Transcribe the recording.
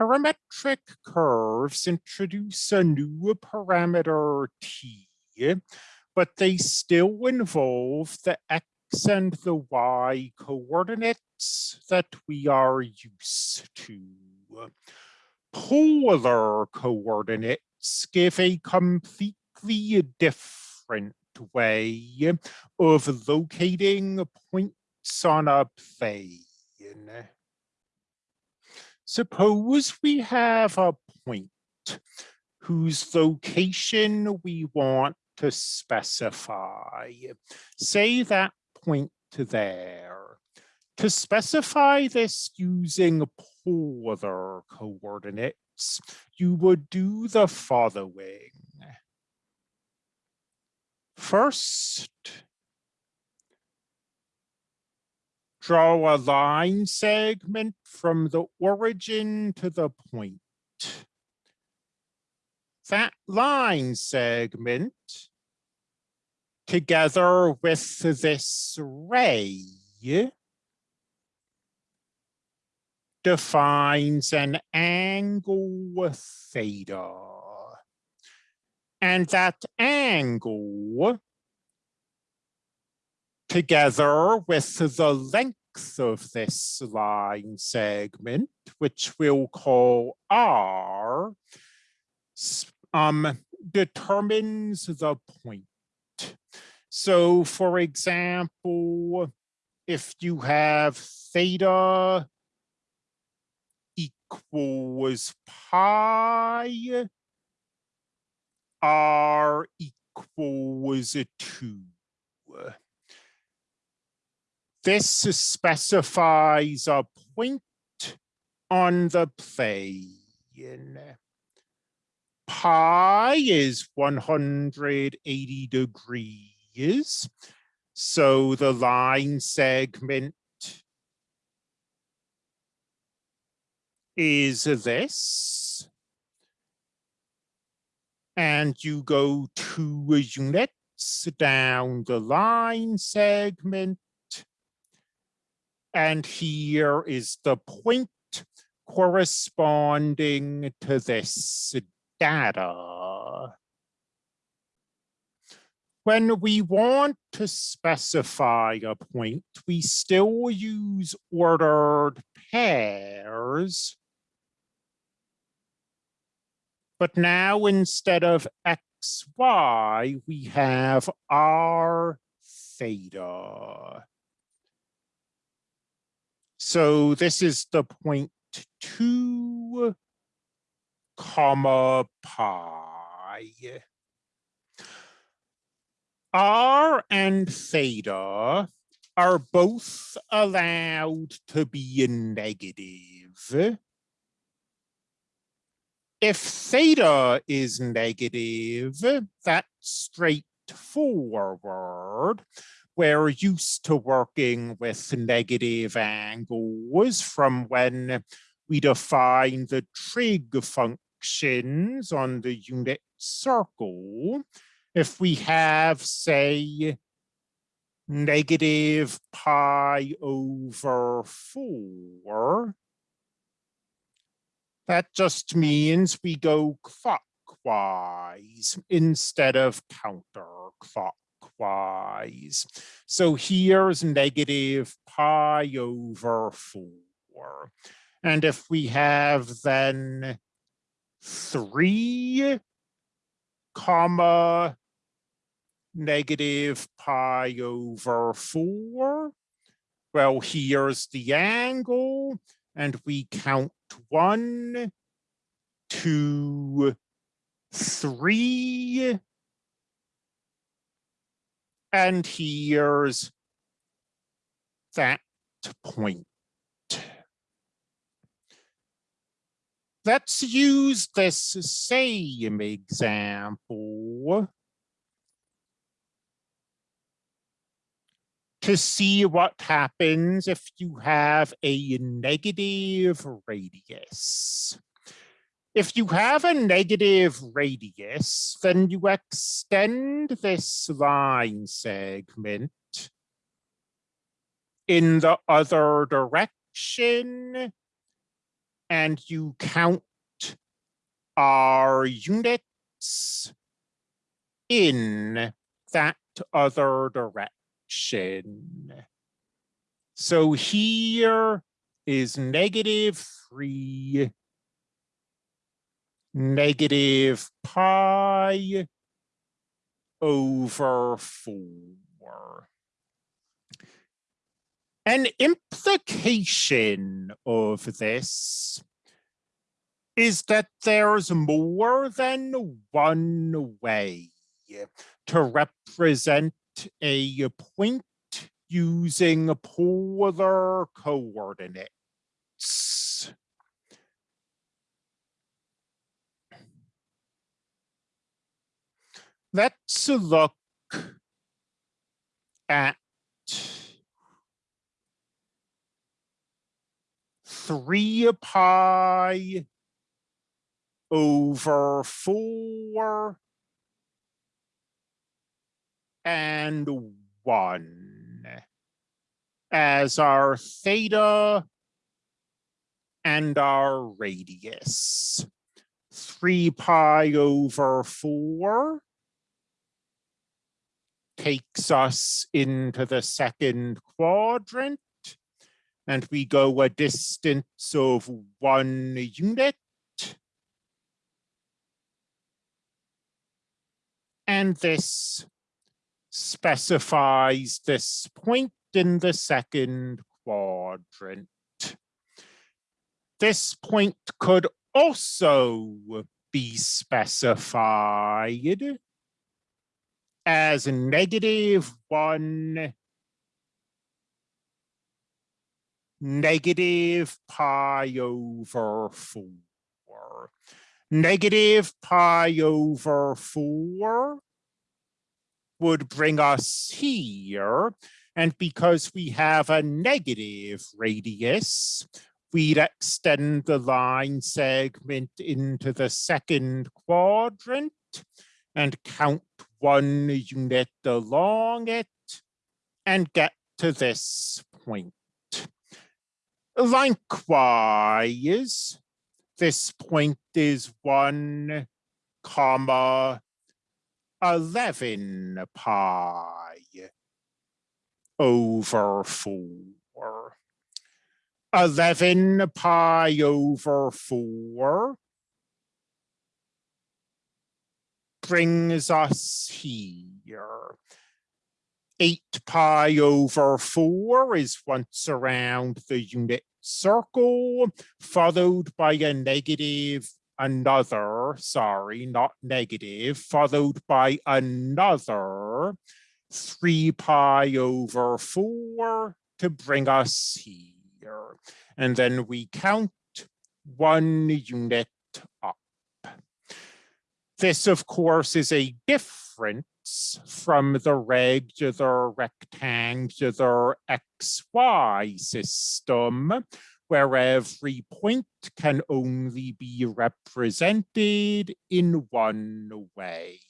Parametric curves introduce a new parameter t, but they still involve the x and the y coordinates that we are used to. Polar coordinates give a completely different way of locating points on a plane. Suppose we have a point whose location we want to specify. Say that point to there. To specify this using polar coordinates, you would do the following. First, draw a line segment from the origin to the point. That line segment, together with this ray, defines an angle theta. And that angle, together with the length of this line segment, which we'll call R, um, determines the point. So for example, if you have theta equals pi, R equals two. This specifies a point on the plane. Pi is 180 degrees. So the line segment is this. And you go two units down the line segment and here is the point corresponding to this data. When we want to specify a point, we still use ordered pairs. But now instead of x, y, we have r theta. So this is the point two comma pi. R and theta are both allowed to be negative. If theta is negative, that's straightforward we're used to working with negative angles from when we define the trig functions on the unit circle. If we have, say, negative pi over 4, that just means we go clockwise instead of counterclockwise clockwise. So here's negative pi over 4. And if we have then 3 comma negative pi over 4, well, here's the angle, and we count one, two, three, and here's that point. Let's use this same example to see what happens if you have a negative radius. If you have a negative radius, then you extend this line segment in the other direction. and you count our units in that other direction. So here is negative three, negative pi over four. An implication of this is that there's more than one way to represent a point using polar coordinates. Let's look at three pi over four and one as our theta and our radius. Three pi over four takes us into the second quadrant and we go a distance of one unit. And this specifies this point in the second quadrant. This point could also be specified as negative one negative pi over 4. Negative pi over 4 would bring us here. And because we have a negative radius, we'd extend the line segment into the second quadrant and count one unit along it and get to this point. Likewise, this point is one comma 11 pi over 4. 11 pi over 4 brings us here. 8 pi over 4 is once around the unit circle, followed by a negative another, sorry, not negative, followed by another 3 pi over 4 to bring us here. And then we count one unit up. This, of course, is a difference from the regular rectangular XY system, where every point can only be represented in one way.